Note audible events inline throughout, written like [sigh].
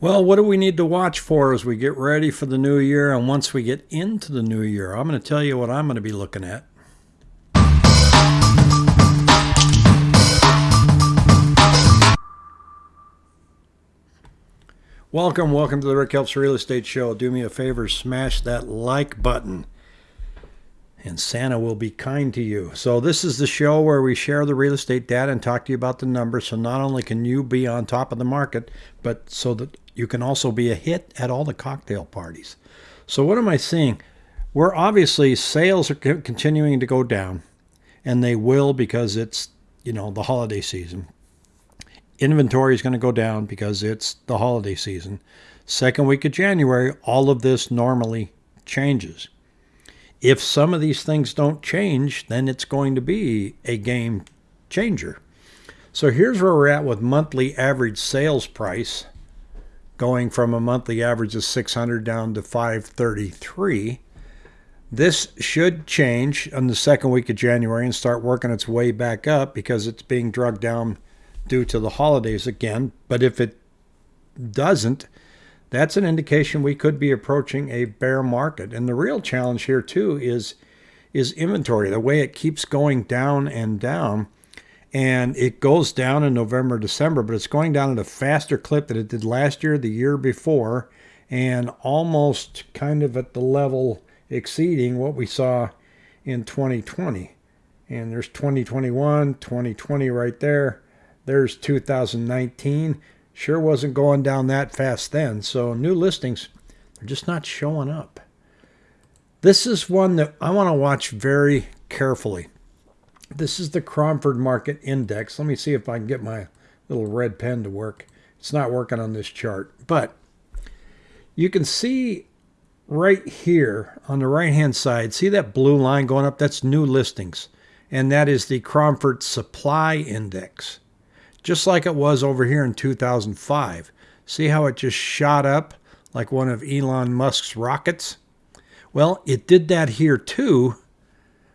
Well, what do we need to watch for as we get ready for the new year and once we get into the new year? I'm going to tell you what I'm going to be looking at. Welcome, welcome to the Rick Helps Real Estate Show. Do me a favor, smash that like button and Santa will be kind to you. So, this is the show where we share the real estate data and talk to you about the numbers. So, not only can you be on top of the market, but so that you can also be a hit at all the cocktail parties. So, what am I seeing? We're obviously sales are continuing to go down, and they will because it's you know the holiday season. Inventory is going to go down because it's the holiday season. Second week of January, all of this normally changes if some of these things don't change, then it's going to be a game changer. So here's where we're at with monthly average sales price going from a monthly average of 600 down to 533. This should change in the second week of January and start working its way back up because it's being drugged down due to the holidays again. But if it doesn't, that's an indication we could be approaching a bear market. And the real challenge here too is is inventory. The way it keeps going down and down, and it goes down in November, December, but it's going down at a faster clip than it did last year, the year before, and almost kind of at the level exceeding what we saw in 2020. And there's 2021, 2020 right there. There's 2019 sure wasn't going down that fast then. So new listings are just not showing up. This is one that I want to watch very carefully. This is the Cromford Market Index. Let me see if I can get my little red pen to work. It's not working on this chart, but you can see right here on the right hand side, see that blue line going up? That's new listings. And that is the Cromford Supply Index just like it was over here in 2005. See how it just shot up like one of Elon Musk's rockets? Well, it did that here too,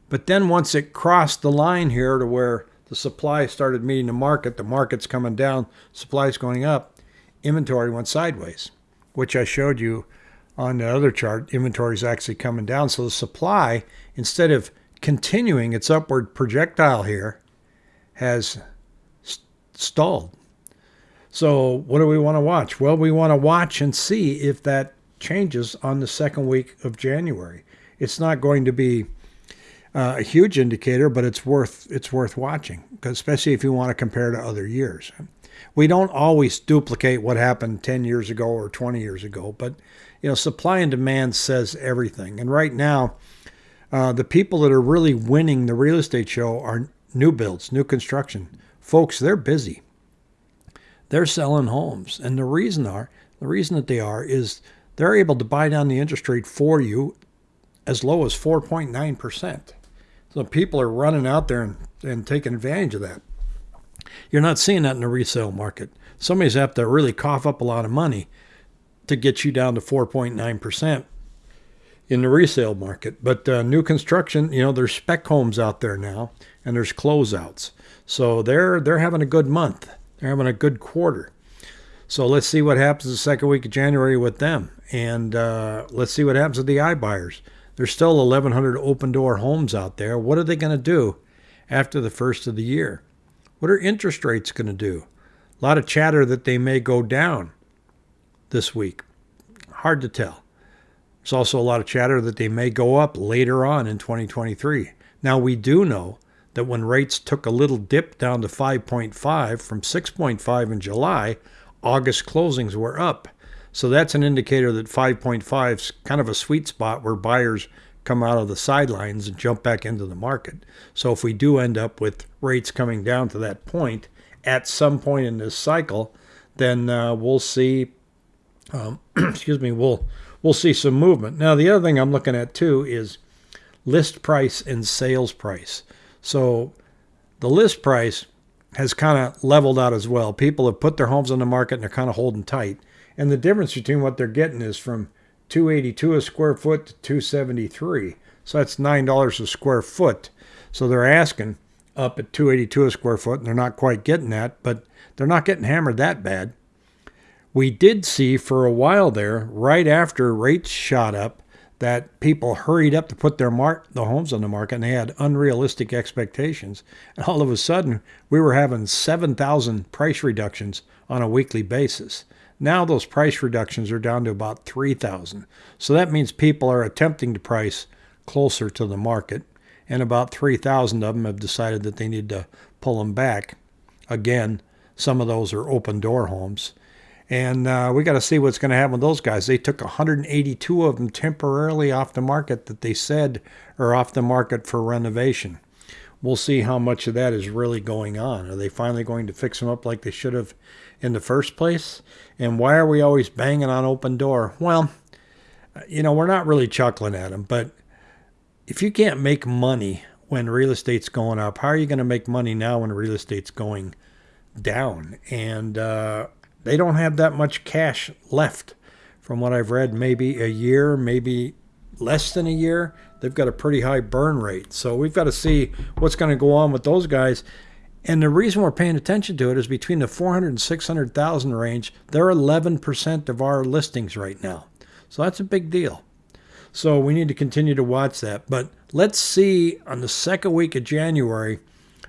but then once it crossed the line here to where the supply started meeting the market, the market's coming down, supply's going up, inventory went sideways, which I showed you on the other chart. Inventory is actually coming down. So the supply, instead of continuing its upward projectile here, has stalled. So, what do we want to watch? Well, we want to watch and see if that changes on the second week of January. It's not going to be uh, a huge indicator, but it's worth it's worth watching, especially if you want to compare to other years. We don't always duplicate what happened 10 years ago or 20 years ago, but you know, supply and demand says everything. And right now, uh, the people that are really winning the real estate show are new builds, new construction. Folks, they're busy. They're selling homes. And the reason are the reason that they are is they're able to buy down the interest rate for you as low as 4.9%. So people are running out there and, and taking advantage of that. You're not seeing that in the resale market. Somebody's have to really cough up a lot of money to get you down to 4.9% in the resale market. But uh, new construction, you know, there's spec homes out there now, and there's closeouts. So they're they're having a good month. They're having a good quarter. So let's see what happens the second week of January with them, and uh, let's see what happens with the iBuyers. There's still 1,100 Opendoor homes out there. What are they going to do after the first of the year? What are interest rates going to do? A lot of chatter that they may go down this week. Hard to tell. There's also a lot of chatter that they may go up later on in 2023. Now, we do know that when rates took a little dip down to 5.5 from 6.5 in July, August closings were up. So that's an indicator that 5.5 is kind of a sweet spot where buyers come out of the sidelines and jump back into the market. So if we do end up with rates coming down to that point at some point in this cycle, then uh, we'll see. Um, [clears throat] excuse me. We'll we'll see some movement. Now the other thing I'm looking at too is list price and sales price. So the list price has kind of leveled out as well. People have put their homes on the market and they're kind of holding tight. And the difference between what they're getting is from 282 a square foot to 273. So that's $9 a square foot. So they're asking up at 282 a square foot and they're not quite getting that, but they're not getting hammered that bad. We did see for a while there, right after rates shot up, that people hurried up to put their mark the homes on the market and they had unrealistic expectations. And all of a sudden, we were having 7,000 price reductions on a weekly basis. Now those price reductions are down to about 3,000. So that means people are attempting to price closer to the market, and about 3,000 of them have decided that they need to pull them back. Again, some of those are Opendoor homes. And uh, we got to see what's going to happen with those guys. They took 182 of them temporarily off the market that they said are off the market for renovation. We'll see how much of that is really going on. Are they finally going to fix them up like they should have in the first place? And why are we always banging on Opendoor? Well, you know, we're not really chuckling at them, but if you can't make money when real estate's going up, how are you going to make money now when real estate's going down? And uh, they don't have that much cash left. From what I've read, maybe a year, maybe less than a year. They've got a pretty high burn rate. So we've got to see what's going to go on with those guys. And the reason we're paying attention to it is between the 400 and 600,000 range, they're 11% of our listings right now. So that's a big deal. So we need to continue to watch that. But let's see on the second week of January,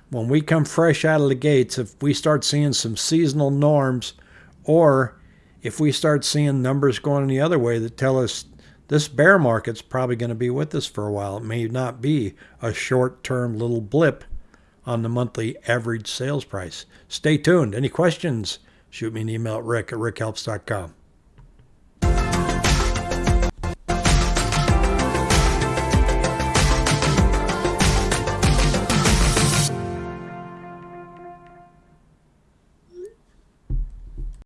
when we come fresh out of the gates, if we start seeing some seasonal norms or if we start seeing numbers going the other way that tell us this bear market's probably going to be with us for a while. It may not be a short term little blip on the monthly average sales price. Stay tuned. Any questions? Shoot me an email at rick at rickhelps.com.